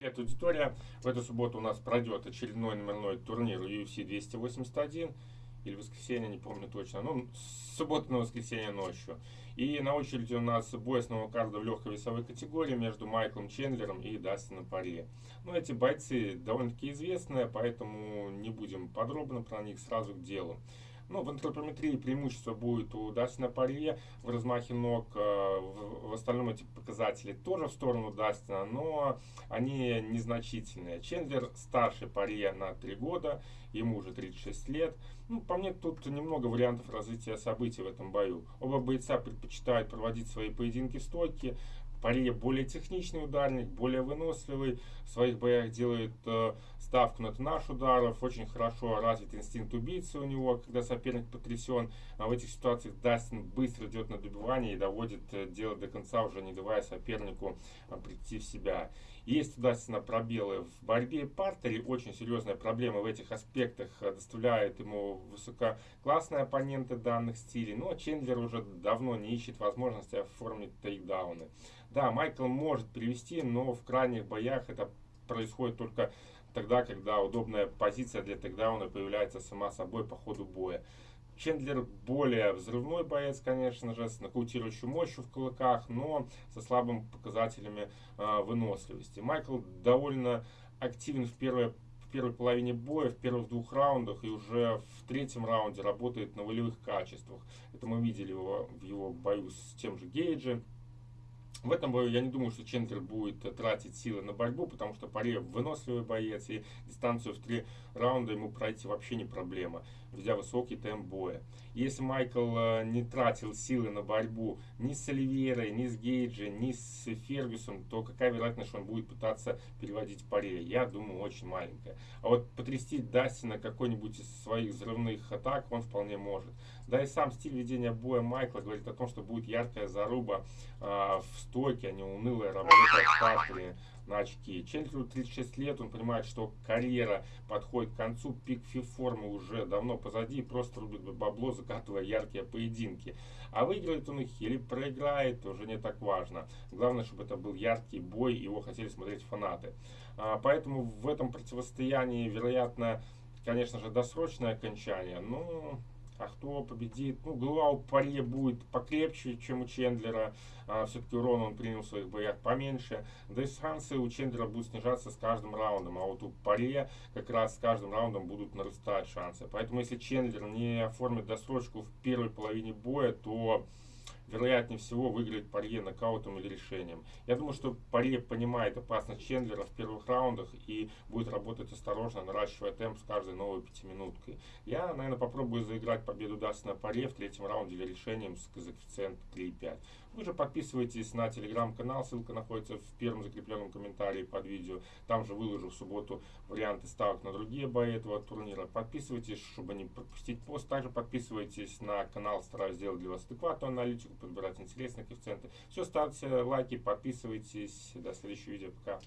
Привет, аудитория. В эту субботу у нас пройдет очередной номерной турнир UFC 281 или воскресенье, не помню точно. Ну, суббота на воскресенье ночью. И на очереди у нас бой основного карда в легкой весовой категории между Майклом Чендлером и Дастином Паре. Ну, эти бойцы довольно-таки известные, поэтому не будем подробно про них, сразу к делу. Ну, в антропометрии преимущество будет у Дастина Парье в размахе ног. Э, в остальном эти показатели тоже в сторону Дастина, но они незначительные. Чендлер старше Парье на 3 года, ему уже 36 лет. Ну, по мне, тут немного вариантов развития событий в этом бою. Оба бойца предпочитают проводить свои поединки в стойке. Пария более техничный ударник, более выносливый. В своих боях делает э, ставку на наш ударов. Очень хорошо развит инстинкт убийцы у него, когда соперник потрясен. А в этих ситуациях Дастин быстро идет на добивание и доводит э, дело до конца, уже не давая сопернику э, прийти в себя. Есть у Дастина пробелы в борьбе партере. Очень серьезная проблема в этих аспектах э, доставляет ему высококлассные оппоненты данных стилей. Но Чендлер уже давно не ищет возможности оформить тейкдауны. Да, Майкл может перевести, но в крайних боях это происходит только тогда, когда удобная позиция для тейкдауна появляется сама собой по ходу боя. Чендлер более взрывной боец, конечно же, с нокаутирующей мощью в кулаках, но со слабыми показателями э, выносливости. Майкл довольно активен в первой, в первой половине боя, в первых двух раундах и уже в третьем раунде работает на волевых качествах. Это мы видели его в его бою с тем же Гейджи. В этом бою я не думаю, что Чендлер будет тратить силы на борьбу, потому что Паре выносливый боец, и дистанцию в три раунда ему пройти вообще не проблема, ведя высокий темп боя. Если Майкл э, не тратил силы на борьбу ни с Оливьерой, ни с Гейджи, ни с Фергюсом, то какая вероятность, что он будет пытаться переводить Паре? Я думаю, очень маленькая. А вот потрясти Дастина какой-нибудь из своих взрывных атак он вполне может. Да и сам стиль ведения боя Майкла говорит о том, что будет яркая заруба э, в стойке, а не унылая работа партере на очки. Чендлеру 36 лет, он понимает, что карьера подходит к концу, пик формы уже давно позади, просто рубит бабло, закатывая яркие поединки. А выиграет он их или проиграет, уже не так важно. Главное, чтобы это был яркий бой, его хотели смотреть фанаты. А, поэтому в этом противостоянии, вероятно, конечно же, досрочное окончание, но а кто победит? Ну, голова у Парье будет покрепче, чем у Чендлера. А, Все-таки урон он принял в своих боях поменьше. Да и шансы у Чендлера будут снижаться с каждым раундом. А вот у Парье как раз с каждым раундом будут нарастать шансы. Поэтому если Чендлер не оформит досрочку в первой половине боя, то вероятнее всего выиграет Парье нокаутом или решением. Я думаю, что Парье понимает опасность Чендлера в первых раундах и будет работать осторожно, наращивая темп с каждой новой пятиминуткой. Я, наверное, попробую заиграть победу Дастина Парье в третьем раунде или решением с коэффициентом 3,5. Вы же подписывайтесь на телеграм-канал, ссылка находится в первом закрепленном комментарии под видео. Там же выложу в субботу варианты ставок на другие бои этого турнира. Подписывайтесь, чтобы не пропустить пост. Также подписывайтесь на канал, стараюсь сделать для вас адекватную аналитику подбирать интересные коэффициенты. Все, ставьте лайки, подписывайтесь. До следующего видео. Пока.